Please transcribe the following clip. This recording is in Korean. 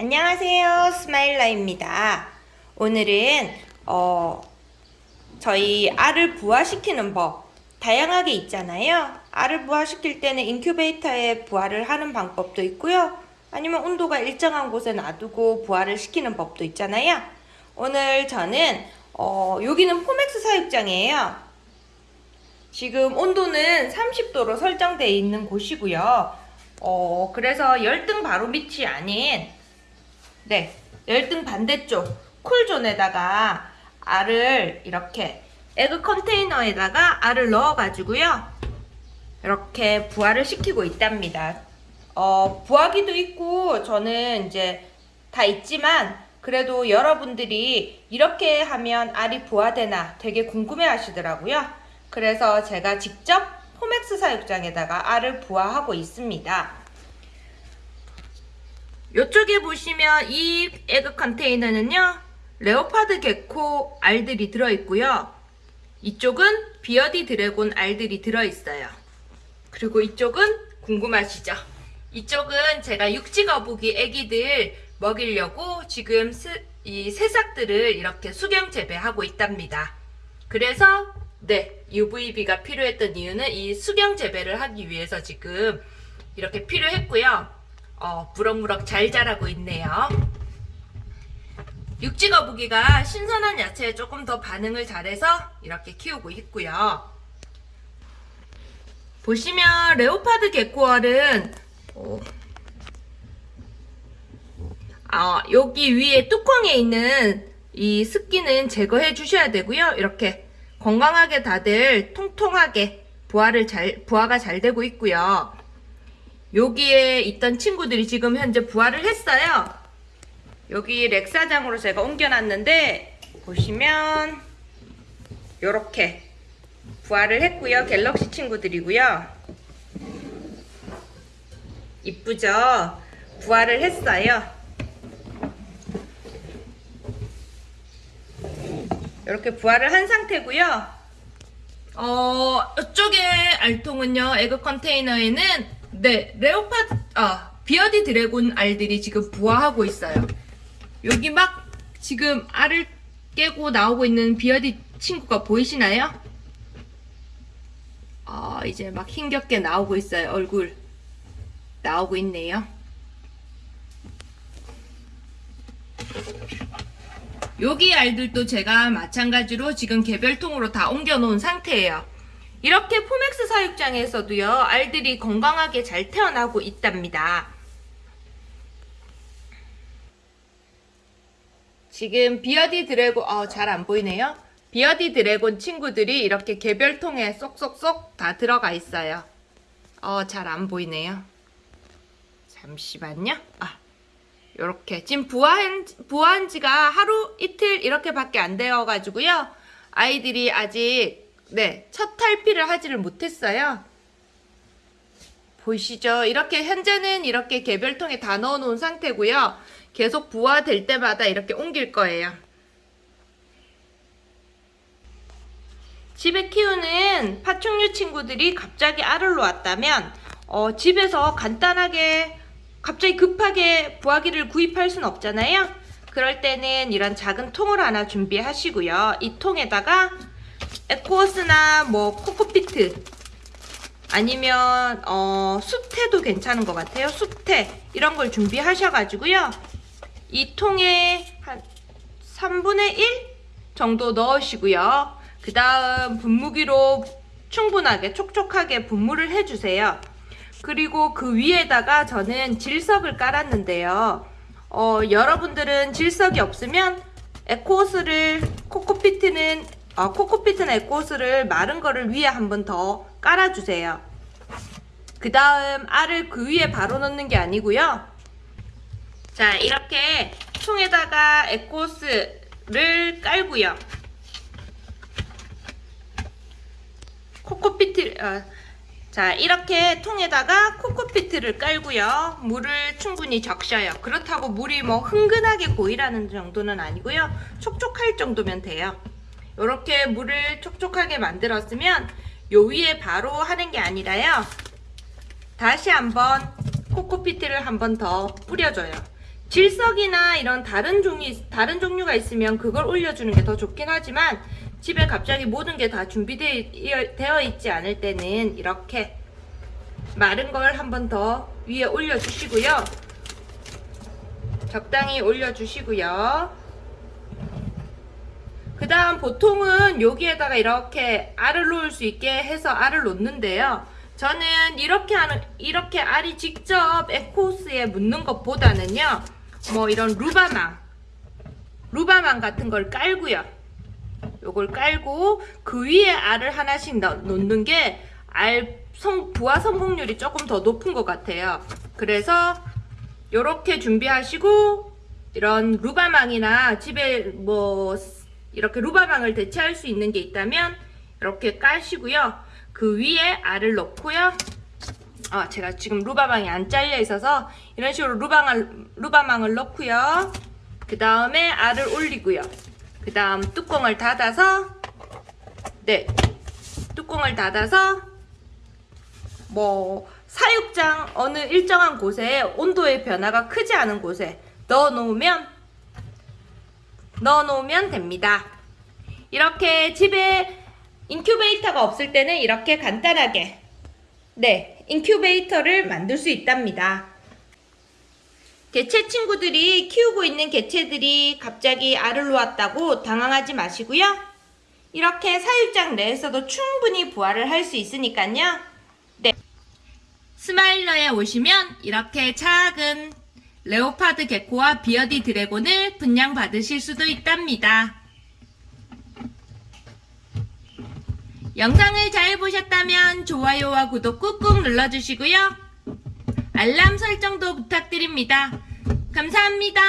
안녕하세요. 스마일라입니다. 오늘은 어, 저희 알을 부화시키는 법. 다양하게 있잖아요. 알을 부화시킬 때는 인큐베이터에 부화를 하는 방법도 있고요. 아니면 온도가 일정한 곳에 놔두고 부화를 시키는 법도 있잖아요. 오늘 저는 어, 여기는 포맥스 사육장이에요. 지금 온도는 30도로 설정되어 있는 곳이고요. 어, 그래서 열등 바로 밑이 아닌 네, 열등 반대쪽 쿨존에다가 알을 이렇게 에그 컨테이너에다가 알을 넣어가지고요. 이렇게 부화를 시키고 있답니다. 어, 부화기도 있고 저는 이제 다 있지만 그래도 여러분들이 이렇게 하면 알이 부화되나 되게 궁금해 하시더라고요. 그래서 제가 직접 포맥스 사육장에다가 알을 부화하고 있습니다. 이쪽에 보시면 이 egg container는요 leopard gecko 알들이 들어있고요. 이쪽은 bearded dragon 알들이 들어있어요. 그리고 이쪽은 궁금하시죠? 이쪽은 제가 육지거북이 애기들 먹이려고 지금 스, 이 새싹들을 이렇게 수경 재배하고 있답니다. 그래서 네 UVB가 필요했던 이유는 이 수경 재배를 하기 위해서 지금 이렇게 필요했고요 어, 무럭무럭 잘 자라고 있네요. 육지거북이가 신선한 야채에 조금 더 반응을 잘해서 이렇게 키우고 있고요. 보시면 레오파드 개코알은 어, 아, 여기 위에 뚜껑에 있는 이 습기는 제거해 주셔야 되고요. 이렇게 건강하게 다들 통통하게 부화를 잘 부화가 잘 되고 있고요. 여기에 있던 친구들이 지금 현재 부활을 했어요. 여기 렉사장으로 제가 옮겨놨는데 보시면 이렇게 부활을 했고요. 갤럭시 친구들이고요. 이쁘죠? 부활을 했어요. 이렇게 부화를 한 상태고요. 어, 이쪽에 알통은요. egg container에는 네, leopard, 아, bearded dragon 알들이 지금 부화하고 있어요. 여기 막 지금 알을 깨고 나오고 있는 beardie 친구가 보이시나요? 아, 이제 막 힘겹게 나오고 있어요. 얼굴 나오고 있네요. 여기 알들도 제가 마찬가지로 지금 개별통으로 다 옮겨 놓은 상태예요. 이렇게 포맥스 사육장에서도요 알들이 건강하게 잘 태어나고 있답니다. 지금 bearded dragon 어, 잘 안보이네요. bearded dragon 친구들이 이렇게 개별통에 쏙쏙쏙 다 들어가 있어요. 어, 잘 안보이네요. 잠시만요. 아, 요렇게. 지금 부화한, 부화한 지가 하루 이틀 이렇게 밖에 안 되어 가지고요. 아이들이 아직 네, 첫 탈피를 하지를 못했어요. 보이시죠? 이렇게 현재는 이렇게 개별통에 다 넣어놓은 상태고요. 계속 부화될 때마다 이렇게 옮길 거예요. 집에 키우는 파충류 친구들이 갑자기 알을 놓았다면 어, 집에서 간단하게 갑자기 급하게 부화기를 구입할 수는 없잖아요. 그럴 때는 이런 작은 통을 하나 준비하시고요. 이 통에다가 에코스나 뭐 코코피트 아니면 어, 수태도 괜찮은 것 같아요. 수태 이런 걸 준비하셔가지고요. 이 통에 한 3분의 1 정도 넣으시고요. 그 다음 분무기로 충분하게 촉촉하게 분무를 해주세요. 그리고 그 위에다가 저는 질석을 깔았는데요. 어, 여러분들은 질석이 없으면 에코스를 코코피트는 어, 코코피트나 에코스를 마른 거를 위에 한 번 더 깔아주세요. 그 다음 알을 그 위에 바로 넣는 게 아니고요. 자 이렇게 통에다가 에코스를 깔고요. 코코피트 어, 자 이렇게 통에다가 코코피트를 깔고요. 물을 충분히 적셔요. 그렇다고 물이 뭐 흥근하게 고이라는 정도는 아니고요. 촉촉할 정도면 돼요. 이렇게 물을 촉촉하게 만들었으면 요 위에 바로 하는 게 아니라요. 다시 한번 코코피트를 한번 더 뿌려줘요. 질석이나 이런 다른 종류 다른 종류가 있으면 그걸 올려주는 게 더 좋긴 하지만 집에 갑자기 모든 게 다 준비되어 있지 않을 때는 이렇게 마른 걸 한번 더 위에 올려주시고요. 적당히 올려주시고요. 그 다음 보통은 여기에다가 이렇게 알을 놓을 수 있게 해서 알을 놓는데요. 저는 이렇게 하는, 이렇게 알이 직접 에코스에 묻는 것보다는요, 뭐 이런 루바망, 루바망 같은 걸 깔고요. 요걸 깔고 그 위에 알을 하나씩 넣- 놓는 게 알 성, 부화 성공률이 조금 더 높은 것 같아요. 그래서 요렇게 준비하시고 이런 루바망이나 집에 뭐 이렇게 루바망을 대체할 수 있는 게 있다면 이렇게 까시고요. 그 위에 알을 넣고요. 아, 제가 지금 루바망이 안 잘려 있어서 이런 식으로 루방을, 루바망을 넣고요. 그 다음에 알을 올리고요. 그 다음 뚜껑을 닫아서 네, 뚜껑을 닫아서 뭐 사육장 어느 일정한 곳에 온도의 변화가 크지 않은 곳에 넣어 놓으면 넣어 놓으면 됩니다. 이렇게 집에 인큐베이터가 없을 때는 이렇게 간단하게 네, 인큐베이터를 만들 수 있답니다. 개체 친구들이 키우고 있는 개체들이 갑자기 알을 놓았다고 당황하지 마시고요. 이렇게 사육장 내에서도 충분히 부화를 할 수 있으니까요. 네. 스마일라에 오시면 이렇게 작은 leopard gecko와 bearded dragon을 분양받으실 수도 있답니다. 영상을 잘 보셨다면 좋아요와 구독 꾹꾹 눌러주시고요. 알람 설정도 부탁드립니다. 감사합니다.